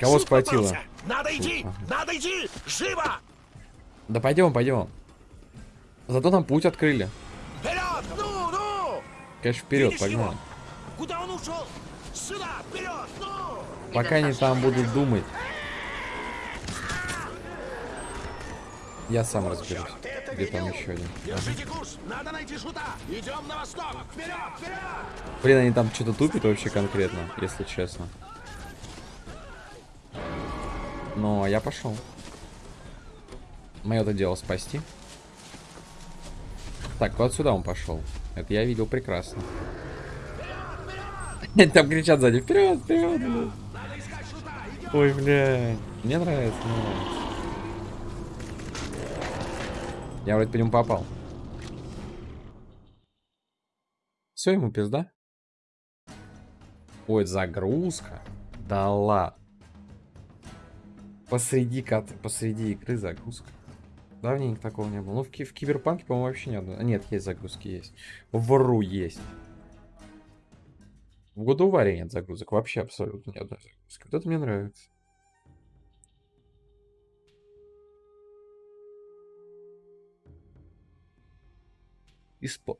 Кого попался. Надо идти! Надо идти! Живо! Да пойдем, пойдем. Зато нам путь открыли. Вперед! Ну, ну! Конечно, вперед, Видишь погнали. его? Куда он ушел? Сюда! Вперед! Ну! Пока они там будут думать. Я сам разберусь. Это Где там еще один? Держите курс! Надо найти шута! Идем на восток! Вперед! Вперед! Блин, они там что-то тупят вообще конкретно, если честно. Но я пошел. Мое это дело спасти. Так, вот сюда он пошел. Это я видел прекрасно. Там кричат сзади. Вперед, вперед. Ой, бля. Мне нравится, мне нравится. Я вроде по нему попал. Все, ему пизда. Ой, загрузка. Да ладно. Посреди, кат... посреди игры загрузка. Давненько такого не было. Ну, в, ки- в Киберпанке, по-моему, вообще ни одной. Нет, есть загрузки, есть. Вру есть. В году варе нет загрузок. Вообще абсолютно ни одной загрузки. Вот это мне нравится. Испо...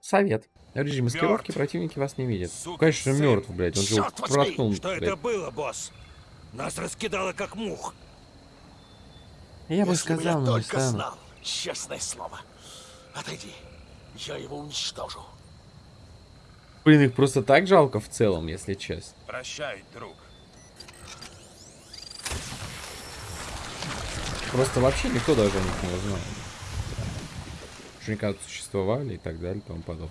Совет. Режим маскировки, противники вас не видят. Конечно, мертв, блядь. Он же проткнул, Что блядь. это было, босс? Нас раскидало как мух. Я бы Если бы сказал, я но не только стану. знал, честное слово. Отойди, я его уничтожу. Блин, их просто так жалко в целом, если честно. Прощай, друг. Просто вообще никто даже о них не узнал. Что они когда-то существовали и так далее и тому подобное.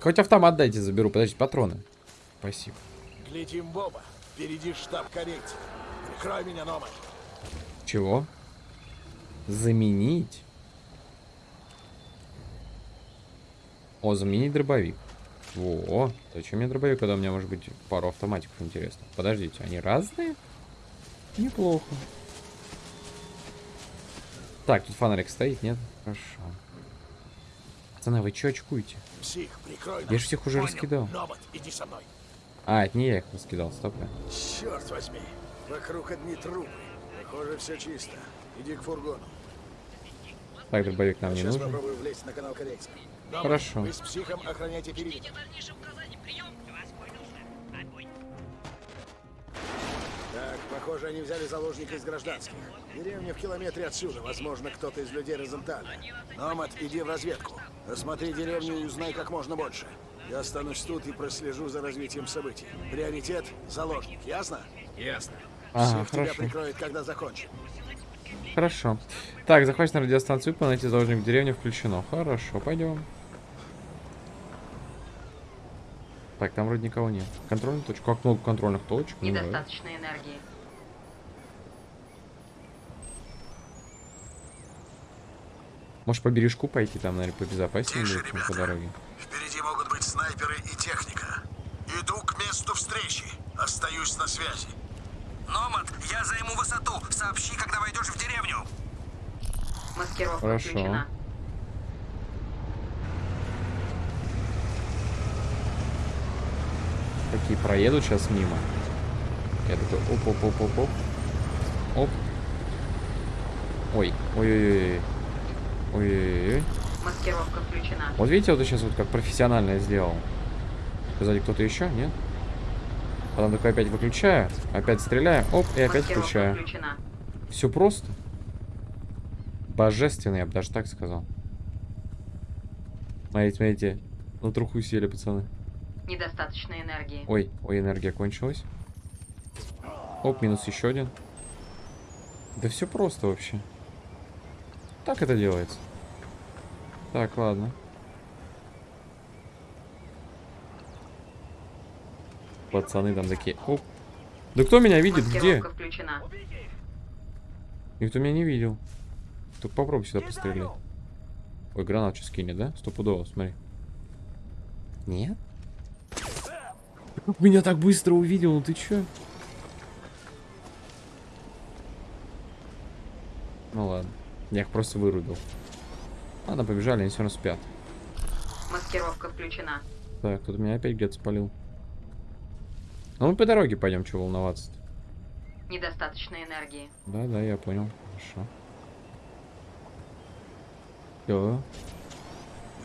Хоть автомат дайте, заберу. Подождите, патроны. Спасибо. Летим, Боба. Впереди штаб корейцев. Прикрой меня, Номад. Чего? Заменить? О, заменить дробовик. Во, зачем мне дробовик, когда у меня может быть пару автоматиков интересно? Подождите, они разные? Неплохо. Так, тут фонарик стоит, нет? Хорошо. Пацаны, вы чё очкуете? Псих, прикрой нас. Я ж всех уже Понял. раскидал. Номад, иди со мной. А, это не я их раскидал, стоп. Черт возьми. Вокруг одни трупы. Похоже, все чисто. Иди к фургону. Так, дробовик нам не Сейчас нужен. попробую влезть на канал. Номад, Хорошо. Вы с психом охраняйте периметр. Так, похоже, они взяли заложника из гражданских. Деревня в километре отсюда. Возможно, кто-то из людей Розенталя. Номад, иди в разведку. Осмотри деревню и узнай как можно больше. Я останусь тут и прослежу за развитием событий. Приоритет — заложник, ясно? Ясно. Ага, тебя хорошо. прикроет, когда закончим. Хорошо. Так, захватить на радиостанцию, найти заложник в деревне включено. Хорошо, пойдем. Так, там вроде никого нет. Контрольная точка. Как много контрольных точек? Ну. Недостаточно энергии. Может по бережку пойти, там, наверное, побезопаснее Тише, по дороге. Впереди могут быть снайперы и техника. Иду к месту встречи. Остаюсь на связи. Номад, я займу высоту. Сообщи, когда войдешь в деревню. Маскировка Хорошо. включена. Какие проедут сейчас мимо. Я такой оп оп оп оп оп. Оп. Ой, ой-ой-ой. Ой-ой-ой. Маскировка включена. Вот видите, вот сейчас вот как профессионально я сделал. Сзади кто-то еще, нет? Потом такой опять выключаю, опять стреляю, оп, и опять Маскировка включаю. включена. Все просто. Божественно, я бы даже так сказал. Смотрите, смотрите. На труху сели, пацаны. Недостаточно энергии. Ой, ой, энергия кончилась. Оп, минус еще один. Да все просто вообще. Так это делается. Так, ладно. Пацаны там такие. Оп. Да кто меня видит? Где? Включена. Никто меня не видел. Только попробуй сюда пострелять. Ой, гранат сейчас кинет, да? Стопудово, смотри. Нет? Как меня так быстро увидел, ну ты чё? Ну ладно. Я их просто вырубил. Ладно, побежали, они все равно спят. Маскировка включена. Так, тут меня опять где-то спалил. Ну мы по дороге пойдем, чего волноваться -то. Недостаточно энергии. Да, да, я понял. Хорошо. Всё.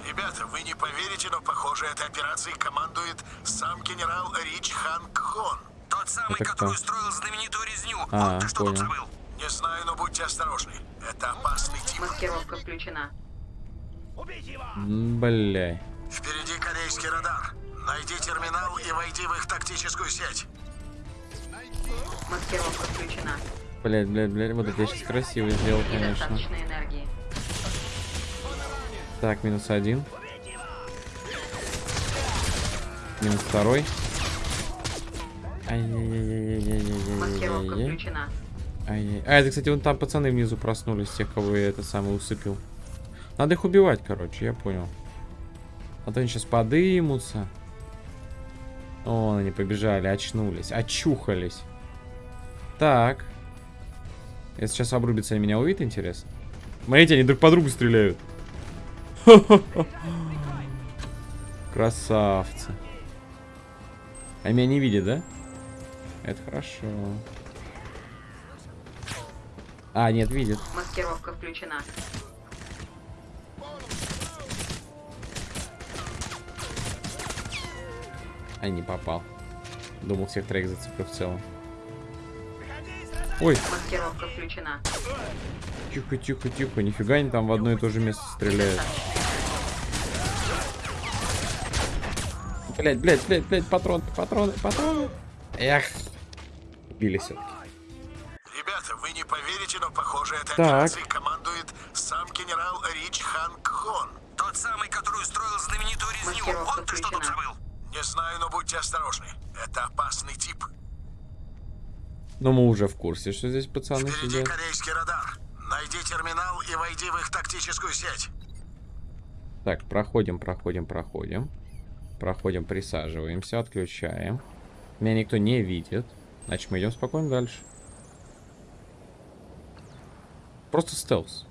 Ребята, вы не поверите, но похоже, этой операцией командует сам генерал Рич Ханг Хон. Тот самый, Это кто? который устроил знаменитую резню. А, вот ты что тут понял. забыл. Не знаю, но будьте осторожны. Это опасный тип. Маскировка включена. Бля. Впереди корейский радар. Найди терминал и войди в их тактическую сеть. Маскировка включена. Блять, блять, блять, вот это я сейчас красиво сделал, конечно. Так, минус один. Минус второй. Маскировка Ай-яй-яй-яй-яй-яй-яй. включена. Ай-яй. А, это, кстати, вон там пацаны внизу проснулись, тех, кого я это самое усыпил. Надо их убивать, короче, я понял. А то они сейчас подымутся. О, они побежали, очнулись, очухались. Так. Если сейчас обрубится, они меня увидят, интересно? Смотрите, они друг по другу стреляют. Красавцы. А меня не видят, да? Это хорошо. А, нет, видит. Маскировка включена. А, не попал. Думал, всех троих зацеплю в целом. Ой, Маскировка включена. тихо, тихо, тихо. Нифига они там в одно и то же место стреляют. Блять, блять, блять, блять, патроны, патроны, патроны. Эх. Убили все Ребята, вы не поверите, но похоже, этой Так. операцией командует сам генерал Рич Ханг Хон. Тот самый, который устроил знаменитую резню. Маскировка Вот ты что тут включена. забыл. Не знаю, но будьте осторожны. Это опасный тип. Но мы уже в курсе, что здесь пацаны Впереди сидят. корейский радар. Найди терминал и войди в их тактическую сеть. Так, проходим, проходим, проходим. Проходим, присаживаемся, отключаем. Меня никто не видит. Значит, мы идем спокойно дальше. Просто стелс.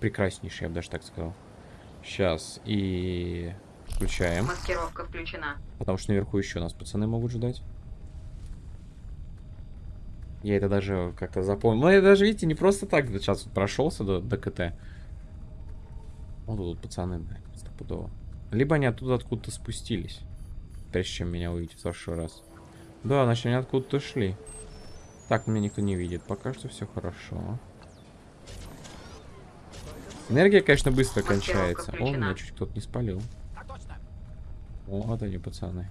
Прекраснейший, я бы даже так сказал. Сейчас и включаем. Маскировка включена. Потому что наверху еще нас пацаны могут ждать. Я это даже как-то запомнил. Ну, я даже, видите, не просто так сейчас вот прошелся до, до КТ. Вот тут пацаны, да, стопудово. Либо они оттуда откуда-то спустились. Прежде чем меня увидеть в прошлый раз. Да, значит, они откуда-то шли. Так, меня никто не видит. Пока что все хорошо. Энергия, конечно, быстро кончается. О, меня чуть кто-то не спалил. Вот они, пацаны.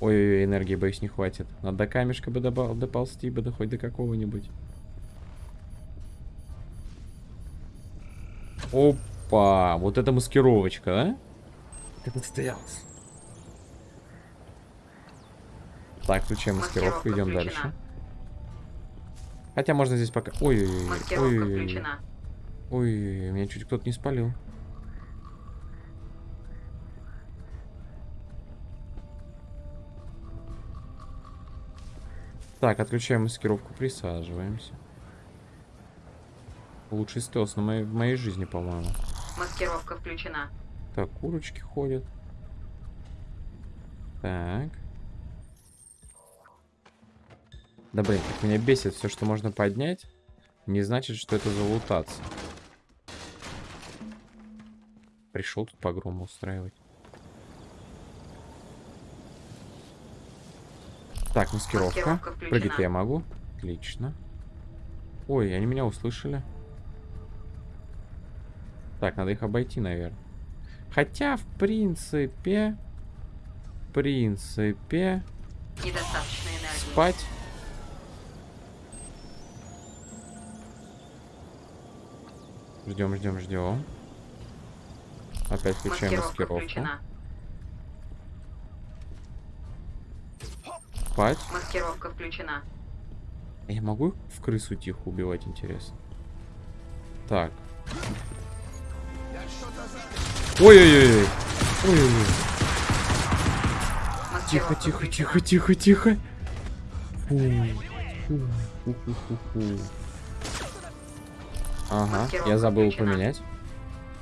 Ой-ой-ой, энергии, боюсь, не хватит. Надо до камешка бы добав- доползти бы, да хоть до какого-нибудь. Опа, вот это маскировочка, да? Это стелс. Так, включаем маскировку, идем дальше. Хотя можно здесь пока... Ой-ой-ой, Маскировка ой-ой-ой. включена. Ой, меня чуть кто-то не спалил. Так, отключаем маскировку, присаживаемся. Лучший стелс на моей, в моей жизни, по-моему. Маскировка включена. Так, курочки ходят. Так. Да блин, как меня бесит все, что можно поднять, не значит, что это залутаться. Пришел тут погром устраивать. Так, маскировка. Маскировка. Прыгать я могу. Отлично. Ой, они меня услышали. Так, надо их обойти, наверное. Хотя, в принципе... В принципе... Спать. Ждем, ждем, ждем. Опять включаем Маскировка маскировку. включена. Спать. Маскировка включена. Я могу в крысу тихо убивать, интересно? Так. Ой-ой-ой. Ой-ой-ой. Тихо, тихо, тихо, тихо, тихо. Фу, фу, фу, фу, фу. Ага, я забыл включена. поменять.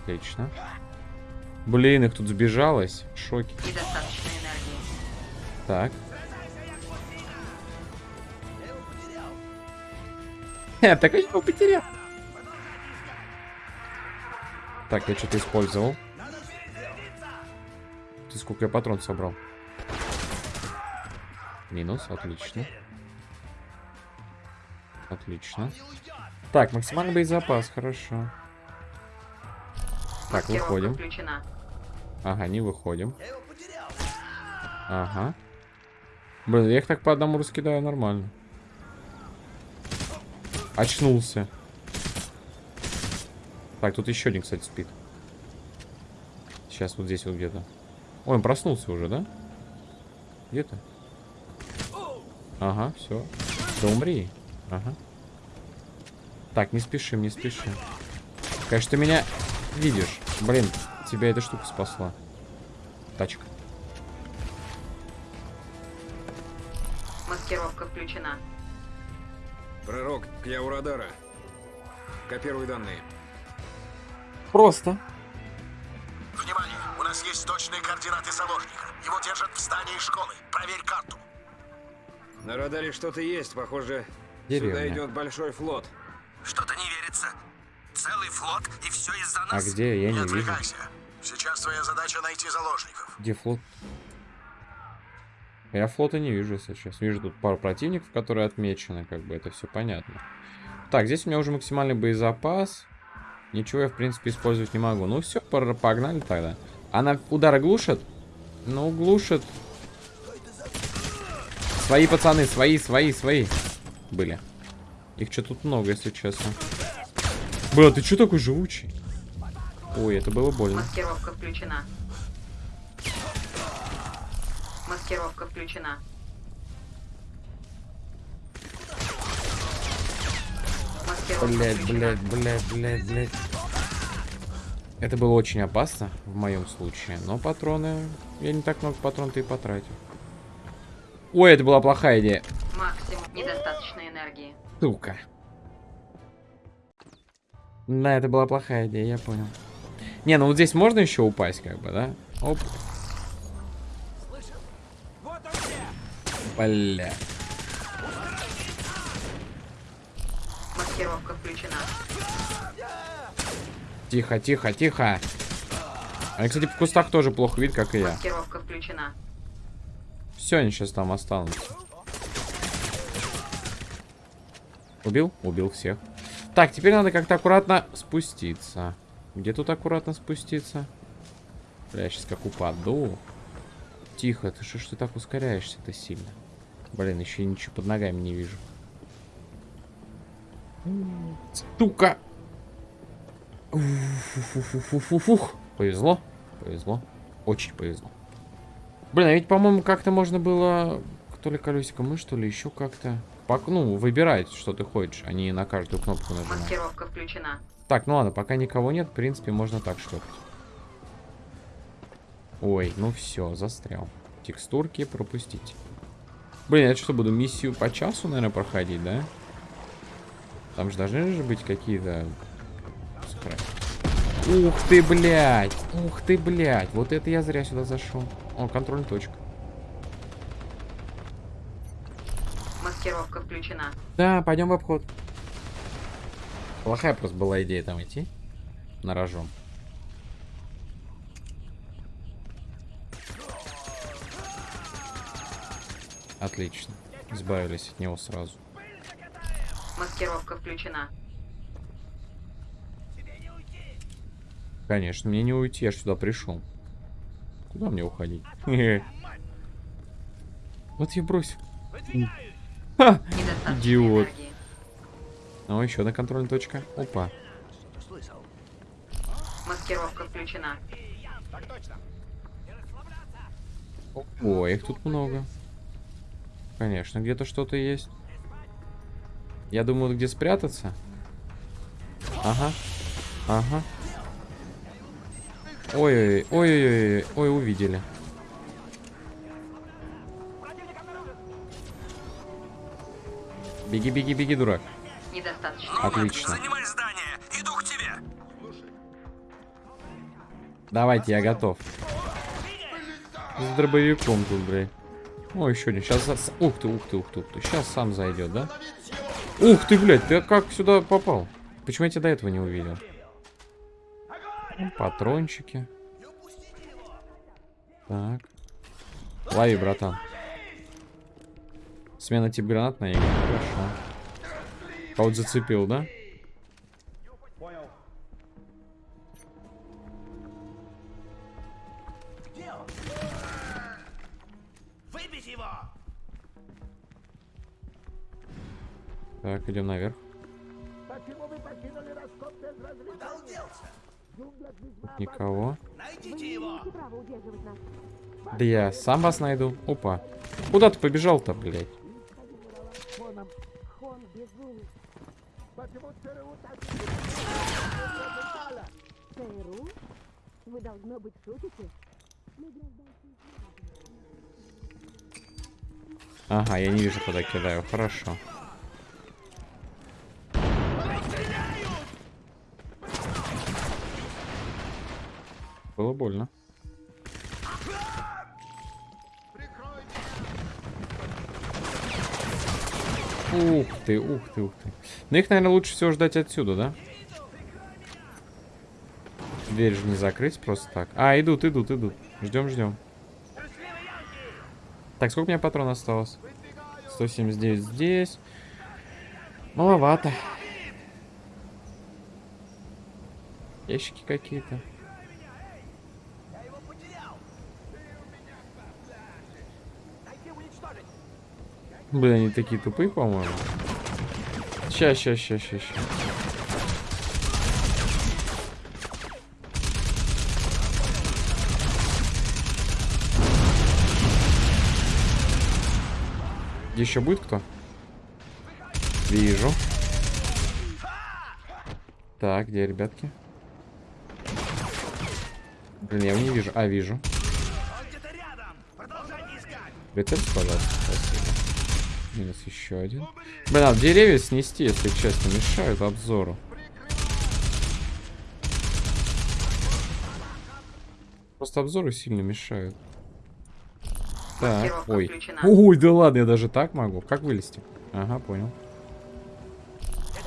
Отлично. Блин, их тут сбежалось. Энергии. Так. Ха, так я его потерял. Так, я что-то использовал. Ты сколько я патрон собрал? Минус, отлично. Отлично. Так, максимальный боезапас, хорошо. Так, выходим. включена. Ага, не выходим. Ага. Блин, я их так по одному раскидаю нормально. Очнулся. Так, тут еще один, кстати, спит. Сейчас вот здесь вот где-то. Ой, он проснулся уже, да? Где-то? Ага, все. Да умри. Ага. Так, не спешим, не спешим. Конечно, ты меня видишь. Блин, тебя эта штука спасла. Тачка. Маскировка включена. Пророк, я у радара. Копируй данные. Просто. Внимание! У нас есть точные координаты заложника. Его держат в здании школы. Проверь карту. На радаре что-то есть, похоже. Деревня. Сюда идет большой флот. Что-то не верится. Целый флот, и все из-за А нас. где? Я Не не вижу. Сейчас твоя задача найти заложников. Где флот? Я флота не вижу сейчас. Вижу тут пару противников, которые отмечены. Как бы это все понятно. Так, здесь у меня уже максимальный боезапас. Ничего я, в принципе, использовать не могу. Ну все, погнали тогда. Она удары глушит? Ну, глушит. Свои пацаны, свои, свои, свои. Были. Их что тут много, если честно. Бля, ты что такой живучий? Ой, это было больно. Маскировка включена. Маскировка включена. Маскировка Блять, включена. блять, блять, блять, блять. Это было очень опасно в моем случае, но патроны... Я не так много патрон-то и потратил. Ой, это была плохая идея. Максимум недостаточно энергии. Сука. Да, это была плохая идея, я понял. Не, ну вот здесь можно еще упасть, как бы, да? Оп. Бля. Маскировка включена. Тихо, тихо, тихо. Они, кстати, в кустах тоже плохо видят, как и я. Маскировка включена. Все, они сейчас там останутся. Убил? Убил всех. Так, теперь надо как-то аккуратно спуститься. Где тут аккуратно спуститься? Бля, я сейчас как упаду. Тихо, ты что ж ты так ускоряешься-то сильно? Блин, еще ничего под ногами не вижу. Сука! Уф-уф-уф-уф-уф. Повезло, повезло. Очень повезло. Блин, а ведь, по-моему, как-то можно было... То ли колесико мы, что ли, еще как-то... Пок- Ну, выбирать, что ты хочешь, а не на каждую кнопку нажимать. Маскировка включена. Так, ну ладно, пока никого нет, в принципе, можно так шлепать. Ой, ну все, застрял. Текстурки пропустить. Блин, я что, буду миссию по часу, наверное, проходить, да? Там же должны же быть какие-то... Ух ты, блядь! Ух ты, блядь! Вот это я зря сюда зашел. О, контрольная точка. Маскировка включена. Да, пойдем в обход. Плохая просто была идея там идти. На рожон. Отлично. Избавились от него сразу. Маскировка включена. Конечно, мне не уйти, я ж сюда пришел. Куда мне уходить? Вот я бросил. Ха! Идиот. Ну, еще одна контрольная точка. Опа. Маскировка включена. Ой, их тут много. Конечно, где-то что-то есть. Я думаю, где спрятаться. Ага. Ага. Ой-ой-ой, ой-ой-ой, ой, увидели. Беги, беги, беги, дурак. Недостаточно. Отлично. Занимай здание. Иду к тебе. Давайте, я готов. С дробовиком тут, блядь. О, еще один. Сейчас... Ух ты, ух ты, ух ты, ух ты. Сейчас сам зайдет, да? Ух ты, блядь, ты как сюда попал? Почему я тебя до этого не увидел? Патрончики. Так. Лови, братан. Смена тип гранат на игру. Хорошо. Кого-то зацепил, да? Так, идем наверх. Тут Никого. Да я сам вас найду. Опа. Куда ты побежал-то, блядь? ЦРУ? Вы, должно быть, шутите? Ага, я не вижу, куда кидаю. Хорошо. Было больно. Ух ты, ух ты, ух ты. Ну их, наверное, лучше всего ждать отсюда, да? Дверь же не закрыть просто так. А, идут, идут, идут. Ждем, ждем. Так, сколько у меня патронов осталось? 179 здесь. Маловато. Ящики какие-то. Блин, они такие тупые, по-моему. Ща, ща, ща, ща, ща. Еще будет кто? Вижу. Так, где ребятки? Блин, я его не вижу. А, вижу. Прицельте, пожалуйста. Спасибо. Минус еще один. Блин, деревья снести, если честно, мешают обзору. Просто обзоры сильно мешают. Так, ой. включена. Ой, да ладно, я даже так могу. Как вылезти? Ага, понял.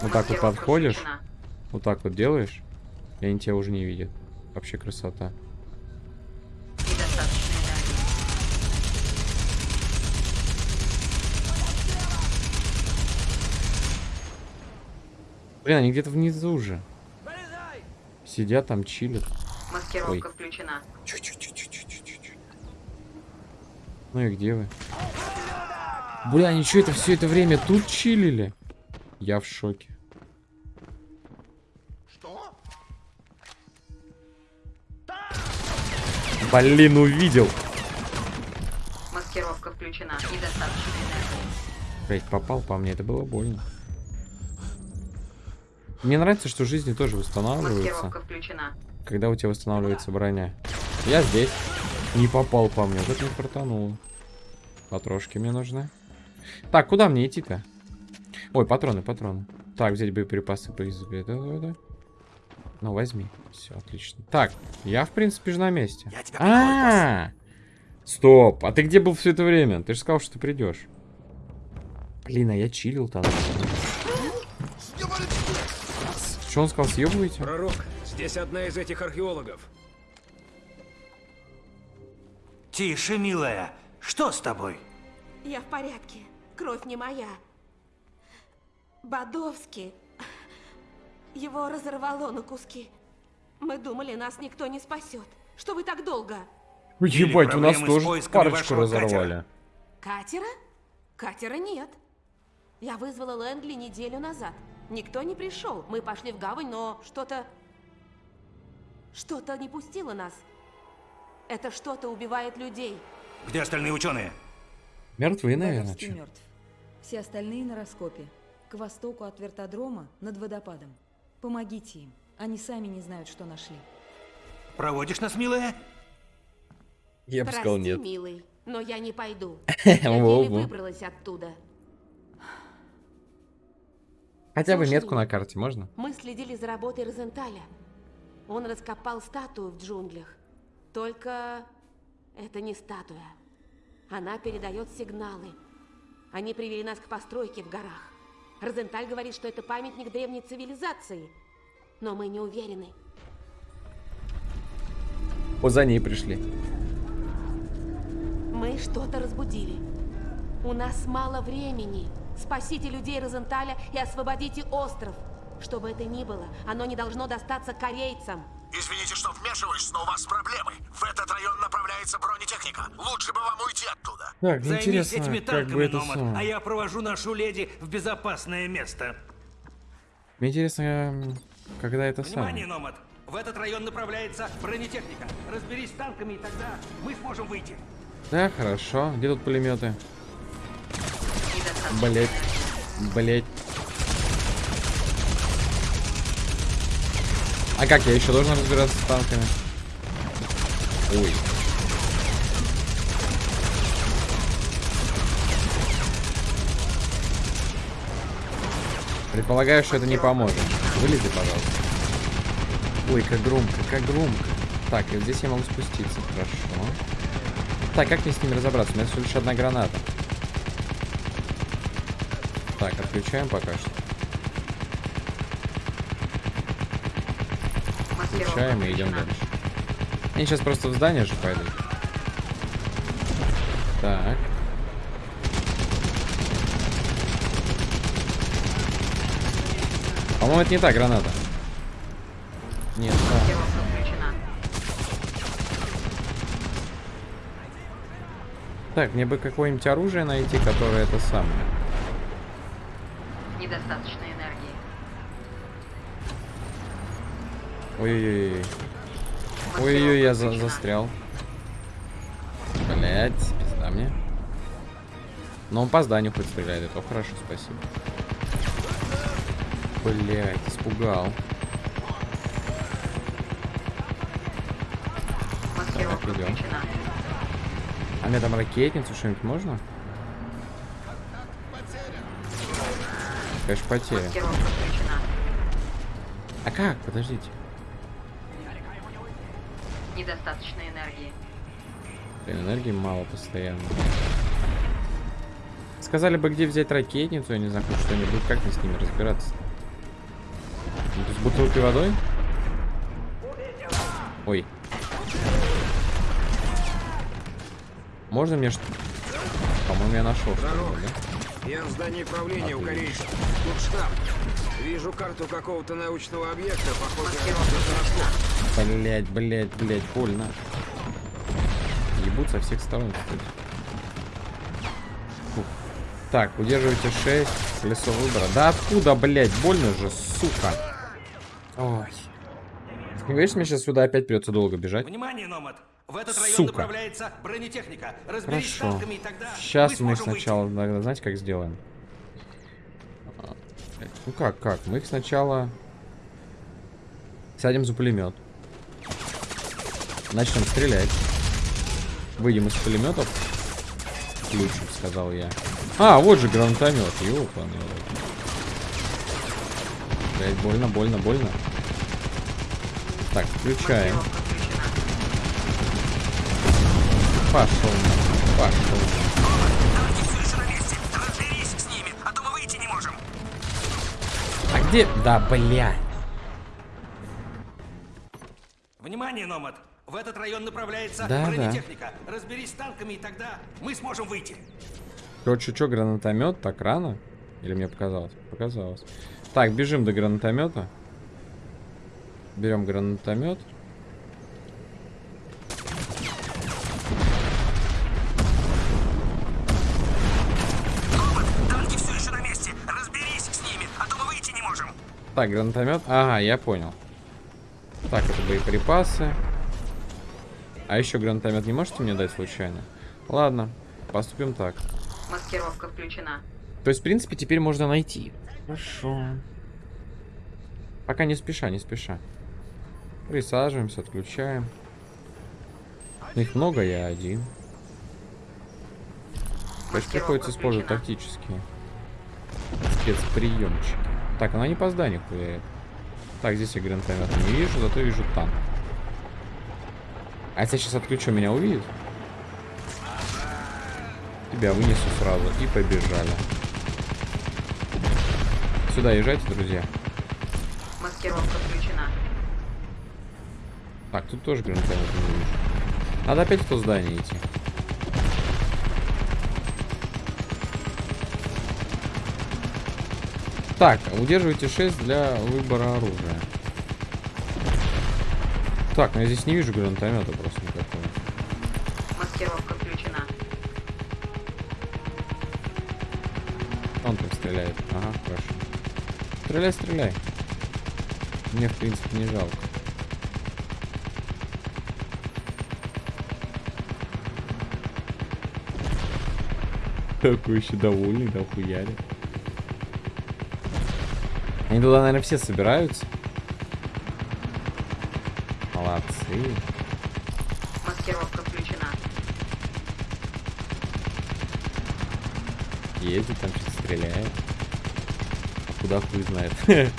Вот так вот подходишь, включена. вот так вот делаешь, и они тебя уже не видят. Вообще красота. Блин, они где-то внизу уже. Сидят там, чилят. Маскировка Ой. включена. Чу-чу-чу-чу-чу-чу-чу. Ну и где вы? Бля, они что это все это время тут чилили? Я в шоке. Блин, увидел. Маскировка включена. Недостаточно. Блять, попал по мне, это было больно. Мне нравится, что жизни тоже восстанавливаются, когда у тебя восстанавливается броня. Я здесь. Не попал по мне, вот это не фартануло. Патрошки мне нужны. Так, куда мне идти-то? Ой, патроны, патроны. Так, взять боеприпасы по избе. Да, да, да. Ну, возьми. Все, отлично. Так, я, в принципе, же на месте. Я тебя А, -а, -а! Стоп, а ты где был все это время? Ты же сказал, что ты придешь. Блин, а я чилил там. Что он сказал, съебываете? Пророк, здесь одна из этих археологов. Тише, милая. Что с тобой? Я в порядке. Кровь не моя. Бодовский. Его разорвало на куски. Мы думали, нас никто не спасет. Что вы так долго? Ебать, у нас тоже парочку разорвали. Катера? Катера нет. Я вызвала Лэнгли неделю назад. Никто не пришел. Мы пошли в гавань, но что-то... Что-то не пустило нас. Это что-то убивает людей. Где остальные ученые? Мертвые, наверное. Чё. мертв. Все остальные на раскопе. К востоку от вертодрома, над водопадом. Помогите им. Они сами не знают, что нашли. Проводишь нас, милая? Я бы Прости, сказал нет. милый, но я не пойду. Я еле выбралась оттуда. Хотя бы метку на карте можно? Мы следили за работой Розенталя. Он раскопал статую в джунглях. Только это не статуя. Она передает сигналы. Они привели нас к постройке в горах. Розенталь говорит, что это памятник древней цивилизации. Но мы не уверены. Вот за ней пришли. Мы что-то разбудили. У нас мало времени. Спасите людей Розенталя и освободите остров. Что бы это ни было, оно не должно достаться корейцам. Извините, что вмешиваюсь, но у вас проблемы. В этот район направляется бронетехника. Лучше бы вам уйти оттуда. Так, Займись интересно, этими как танками, бы это Номад, самое. а я провожу нашу леди в безопасное место. Мне интересно, м, когда это Внимание, самое. Номад! В этот район направляется бронетехника. Разберись с танками, и тогда мы сможем выйти. Да, хорошо. Где тут пулеметы? Блять. Блять. А как, я еще должен разбираться с танками? Ой. Предполагаю, что это не поможет. Вылези, пожалуйста. Ой, как громко, как громко. Так, и здесь я могу спуститься, хорошо. Так, как мне с ними разобраться? У меня всего лишь одна граната. Так, отключаем пока что. Включаем и идем дальше. Они сейчас просто в здание же пойдут. Так. По-моему, это не та граната. Нет, включена. Так, мне бы какое-нибудь оружие найти, которое это самое. Недостаточно энергии. Ой-ой-ой. Ой-ой-ой, я за- застрял. Блять, пизда мне. Но он по зданию хоть стреляет, это хорошо, спасибо. Блять, испугал. Так, идем. А мне там ракетницу что-нибудь можно? Конечно, потеря. А как? Подождите. Недостаточно энергии. Блин, энергии мало постоянно. Сказали бы, где взять ракетницу, я не знаю, что-нибудь. Как мне с ними разбираться? Ну, то с бутылкой водой? Ой. Можно мне что По-моему, я нашел что-то, да? Я в здании правления у корейцев. Тут штаб. Вижу карту какого-то научного объекта, похоже. Блять, блять, блять, больно. Ебут со всех сторон, кстати. Фух. Так, удерживайте 6. Колесо выбора. Да откуда, блять, больно же, сука. Ой. Говоришь, мне сейчас сюда опять придется долго бежать? Внимание, Номад! В этот район Сука. направляется бронетехника. Разберись с Хорошо. танками, и тогда Сейчас мы мы выйти. сначала, наверное, знаете, как сделаем? А, Ну как, как? Мы их сначала сядем за пулемет. Начнем стрелять. Выйдем из пулеметов. Включим, сказал я. А, вот же гранатомет. Рот. Блять, больно, больно, больно. Так, включаем. Маскировка включена. Пошел. Пошел. А. А где? Да, бля. Внимание, Номад! В этот район направляется Да, да. бронетехника. Разберись с танками, и тогда мы сможем выйти. Короче, что, гранатомет так рано? Или мне показалось? Показалось. Так, бежим до гранатомета. Берем гранатомет. Так, гранатомет. Ага, я понял. Так, это боеприпасы. А еще гранатомет не можете мне дать случайно? Ладно, поступим так. Маскировка включена. То есть, в принципе, теперь можно найти. Хорошо. Пока не спеша, не спеша. Присаживаемся, отключаем. Ну, Их много, я один. То есть приходится использовать тактические спецприемчики. Так, она не по зданию хуяет. Так, здесь я гранатомета не вижу, зато вижу танк. А если я сейчас отключу, меня увидит? Тебя вынесу сразу. И побежали. Сюда езжайте, друзья. Маскировка включена. Так, тут тоже гранатомет не вижу. Надо опять в то здание идти. Так, удерживайте 6 для выбора оружия. Так, но я здесь не вижу гранатомета просто никакого. Маскировка включена. Он там стреляет. Ага, хорошо. Стреляй, стреляй. Мне, в принципе, не жалко. Такой еще довольный, да хуяли. Они туда, наверное, все собираются. Молодцы. Маскировка включена. Ездит там, что-то стреляет. А куда хуй знает.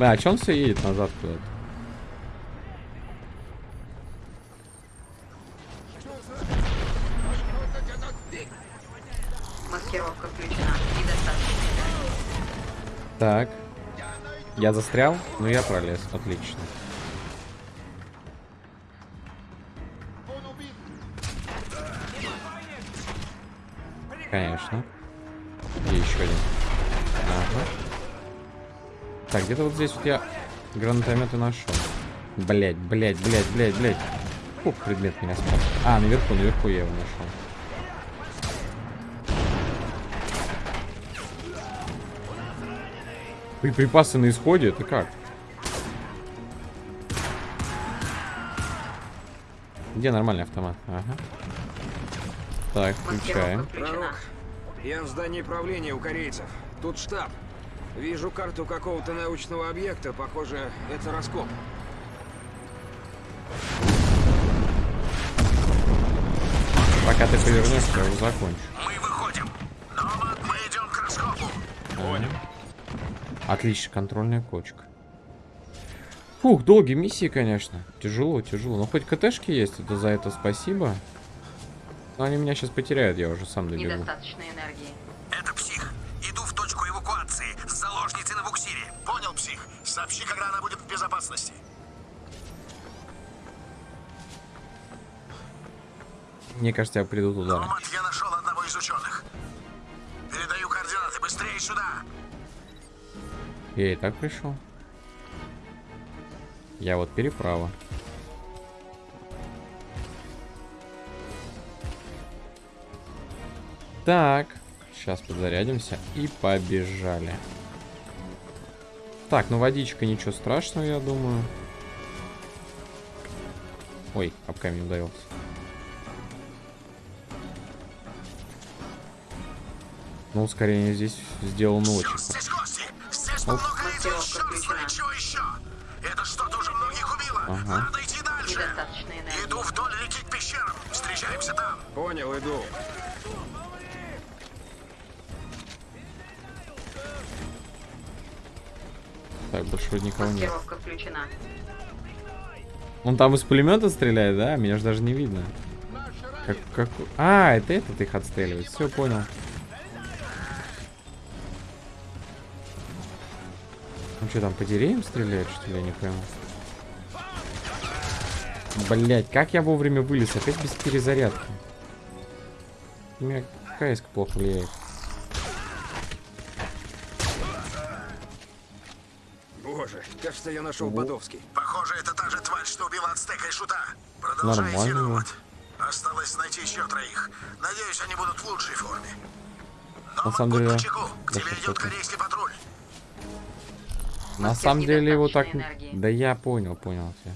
А, а че он все едет назад куда-то? Так. Я застрял, но я пролез. Отлично. Конечно. Где еще один? Ага. Так, где-то вот здесь вот я гранатометы нашел. Блять, блять, блять, блять, блять. Фух, предмет меня спас. А, наверху, наверху я его нашел. Припасы на исходе? Это как? Где нормальный автомат? Ага. Так, включаем. Включена. Я в здании правления у корейцев. Тут штаб. Вижу карту какого-то научного объекта. Похоже, это раскоп. Пока ты повернешься, я его закончу. Мы выходим. Номад, мы идем к раскопу. Понял. Отлично, контрольная кочка. Фух, долгие миссии, конечно. Тяжело, тяжело. Но хоть КТшки есть, это за это спасибо. Но они меня сейчас потеряют, я уже сам добегу. Недостаточно энергии. Это псих. Иду в точку эвакуации с заложницей на буксире. Понял, псих. Сообщи, когда она будет в безопасности. Мне кажется, я приду туда. Номад, я нашел одного из ученых. Передаю координаты. Быстрее сюда. Я и так пришел. Я вот переправа. Так, сейчас подзарядимся и побежали. Так, ну водичка ничего страшного, я думаю. Ой, об камень ударился. Ну, ускорение здесь сделано очень. Оп. Это что-то уже многих убило. Ага. Надо идти дальше. Иду вдоль реки к пещерам. Встречаемся там. Понял, иду. Так, больше никого нет. Включена. Он там из пулемета стреляет, да? Меня же даже не видно. Как, как... А, это этот их отстреливает. Все, понял. Что, там по деревьям стреляет, что ли? Я не пойму. Блять, как я вовремя вылез? Опять без перезарядки. У меня КС плохо влияет. Боже, кажется, я нашел Бодовский. Похоже, это та же тварь, что убила Ацтека и Шута. Продолжай. Номад. Осталось найти еще троих. Надеюсь, они будут в лучшей форме. Номад, самом будь деле. К тебе идет корейский патруль. На самом деле его так... энергии. Да я понял, понял тебя.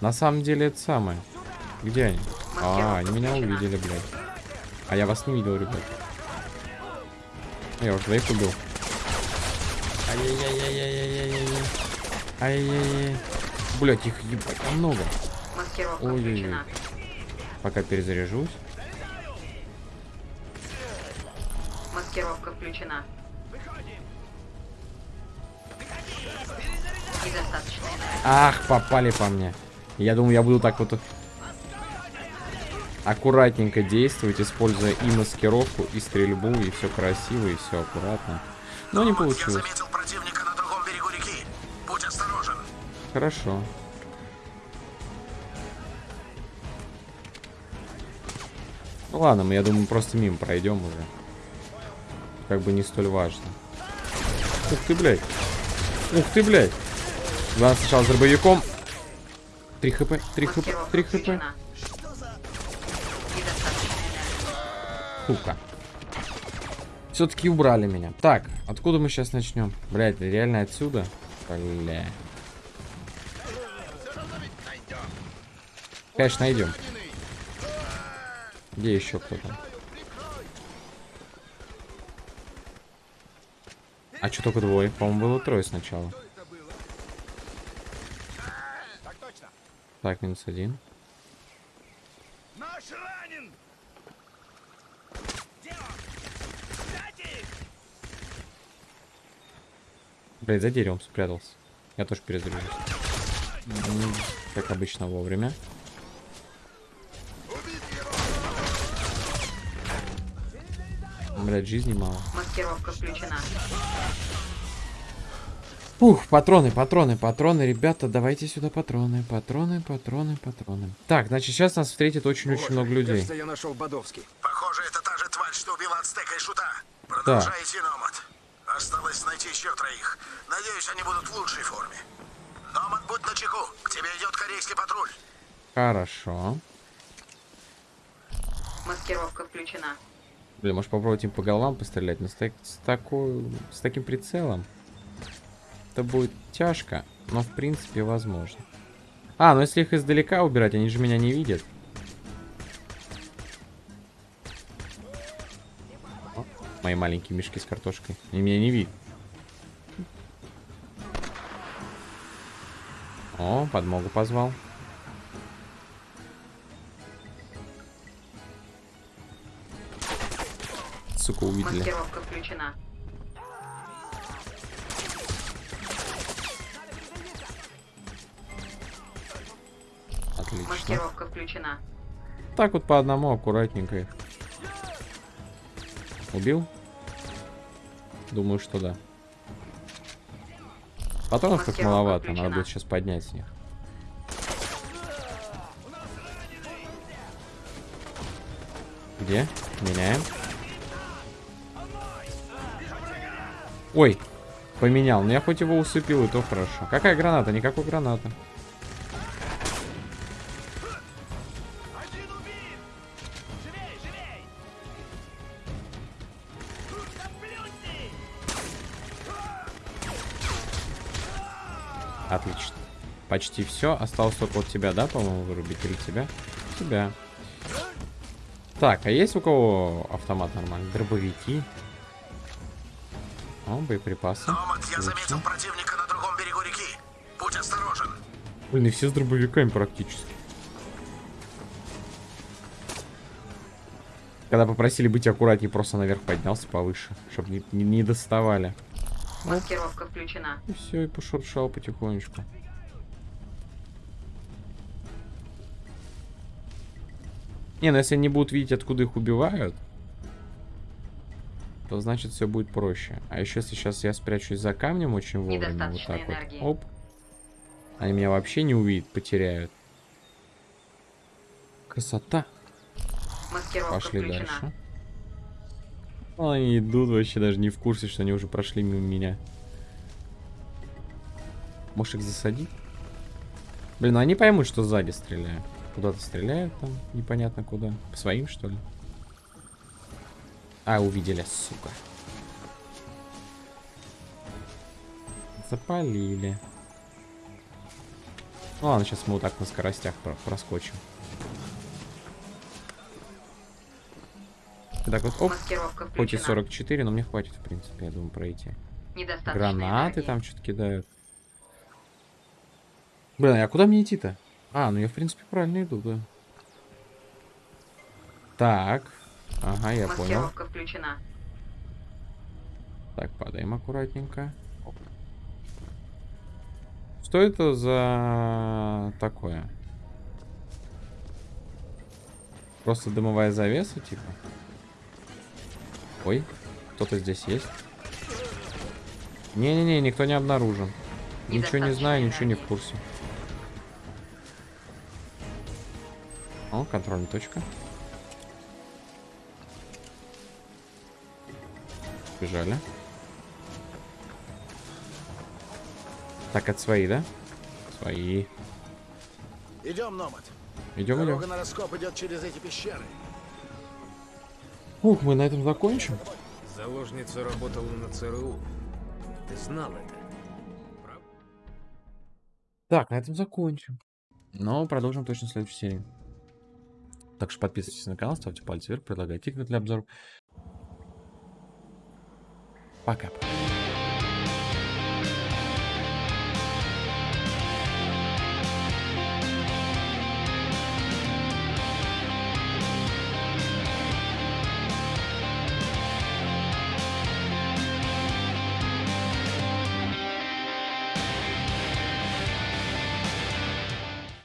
На самом деле это самое. Где они? А, они меня увидели, блядь. А я вас не видел, ребят. Я уже двоих убил. Ай-яй-яй-яй-яй-яй-яй. Ай-яй-яй. Блять, их ебать там много. Ой-ой-ой. Пока перезаряжусь. Маскировка включена. Ах, попали по мне. Я думаю, я буду так вот аккуратненько действовать, используя и маскировку, и стрельбу, и все красиво, и все аккуратно. Но не получилось. Хорошо. Ну ладно, мы, я думаю, просто мимо пройдем уже. Как бы не столь важно. Ух ты, блядь. Ух ты, блядь. Главное сначала с дробовиком. 3 хп, 3 хп, 3 хп. Сука. Все-таки убрали меня. Так, откуда мы сейчас начнем? Блять, реально отсюда? Бля. Конечно, найдем. Где еще кто-то? А что только двое? По-моему, было трое сначала. Так, минус один. Наш ранен! Блять, за деревом спрятался. Я тоже перезаряжусь. Как обычно, вовремя. Блять, жизни мало. Маскировка включена. Ух, патроны, патроны, патроны, ребята, давайте сюда патроны, патроны, патроны, патроны. Так, значит, сейчас нас встретит очень-очень много людей. Кажется, я нашел Бодовский. Похоже, это та же тварь, что убила Ацтека и Шута. Продолжай идти, Номад. Осталось найти еще троих. Надеюсь, они будут в лучшей форме. Номад, будь начеку. К тебе идет корейский патруль. Хорошо. Маскировка включена. Блин, может попробовать им по головам пострелять, но с, так- с такой, с таким прицелом это будет тяжко, но в принципе возможно. А, ну если их издалека убирать, они же меня не видят. О, мои маленькие мешки с картошкой. Они меня не видят. О, подмогу позвал. Сука, увидели. Маскировка включена. Маскировка включена. Так вот по одному аккуратненько их. Убил? Думаю, что да. Патронов как маловато, надо включена. будет сейчас поднять с них. Где? Меняем. Ой, поменял. Но я хоть его усыпил, и то хорошо. Какая граната? Никакой гранаты. Почти все. Осталось только вот тебя, да, по-моему, вырубить? Или тебя? Тебя. Так, а есть у кого автомат нормальный? Дробовики. О, боеприпасы. Номад, я заметил противника на другом берегу реки. Будь осторожен. Блин, и все с дробовиками практически. Когда попросили быть аккуратнее, просто наверх поднялся повыше, чтобы не, не- не доставали. Маскировка включена. И все, и пошуршал потихонечку. Не, ну если они будут видеть, откуда их убивают, то значит все будет проще. А еще если сейчас я спрячусь за камнем очень вовремя, вот так энергии. вот, оп, они меня вообще не увидят, потеряют. Красота. Маскировка Пошли включена. дальше. Ну, Они идут вообще даже не в курсе, что они уже прошли мимо меня. Можешь их засадить? Блин, ну они поймут, что сзади стреляю. Куда-то стреляют там, непонятно куда. По своим, что ли? А, увидели, сука. Запалили. Ну ладно, сейчас мы вот так на скоростях про- проскочим. Так вот, оп, хоть и включена. 44, но мне хватит, в принципе, я думаю, пройти. Гранаты энергии. там что-то кидают. Блин, а куда мне идти-то? А, ну я, в принципе, правильно иду, да. Так. Ага, я понял. Включена. Так, падаем аккуратненько. Что это за такое? Просто дымовая завеса, типа? Ой, кто-то здесь есть. Не-не-не, никто не обнаружен. Ничего не знаю, ничего не в курсе. О, контрольная точка. Бежали. Так, это свои, да? Свои. Идем, Номад. Идем, Дорога идем. на раскоп идет через эти пещеры. Ух, мы на этом закончим. Заложница работала на ЦРУ. Ты знал это? Так, на этом закончим. Но продолжим точно в следующей серии. Так что подписывайтесь на канал, ставьте пальцы вверх, предлагайте игры для обзоров. Пока.